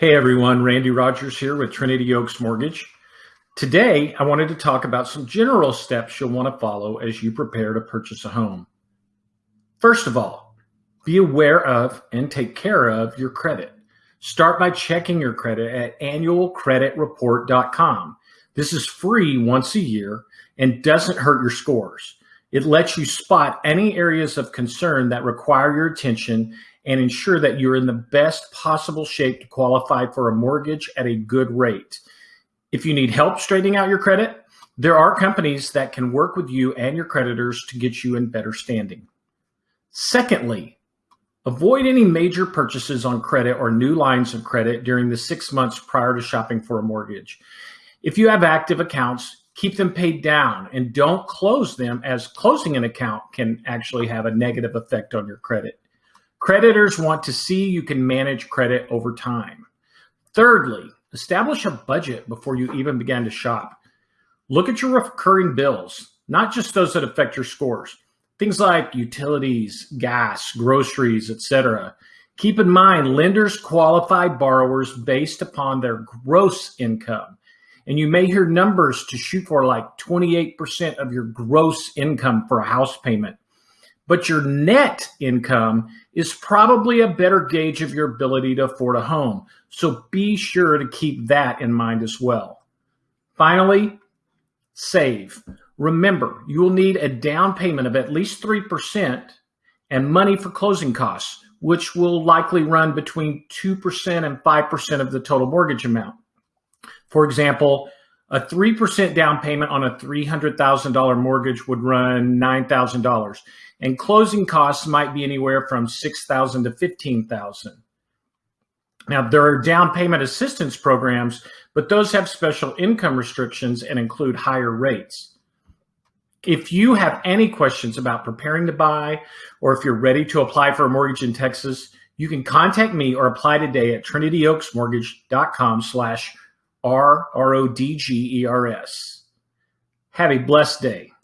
Hey everyone, Randy Rogers here with Trinity Oaks Mortgage. Today, I wanted to talk about some general steps you'll want to follow as you prepare to purchase a home. First of all, be aware of and take care of your credit. Start by checking your credit at annualcreditreport.com. This is free once a year and doesn't hurt your scores. It lets you spot any areas of concern that require your attention and ensure that you're in the best possible shape to qualify for a mortgage at a good rate. If you need help straightening out your credit, there are companies that can work with you and your creditors to get you in better standing. Secondly, avoid any major purchases on credit or new lines of credit during the six months prior to shopping for a mortgage. If you have active accounts, keep them paid down and don't close them as closing an account can actually have a negative effect on your credit. Creditors want to see you can manage credit over time. Thirdly, establish a budget before you even begin to shop. Look at your recurring bills, not just those that affect your scores. Things like utilities, gas, groceries, etc. Keep in mind, lenders qualify borrowers based upon their gross income. And you may hear numbers to shoot for like 28% of your gross income for a house payment but your net income is probably a better gauge of your ability to afford a home. So be sure to keep that in mind as well. Finally, save. Remember, you will need a down payment of at least 3% and money for closing costs, which will likely run between 2% and 5% of the total mortgage amount. For example, a 3% down payment on a $300,000 mortgage would run $9,000 and closing costs might be anywhere from 6,000 to 15,000. Now there are down payment assistance programs, but those have special income restrictions and include higher rates. If you have any questions about preparing to buy or if you're ready to apply for a mortgage in Texas, you can contact me or apply today at trinityoaksmortgage.com slash R R O D G E R S. Have a blessed day.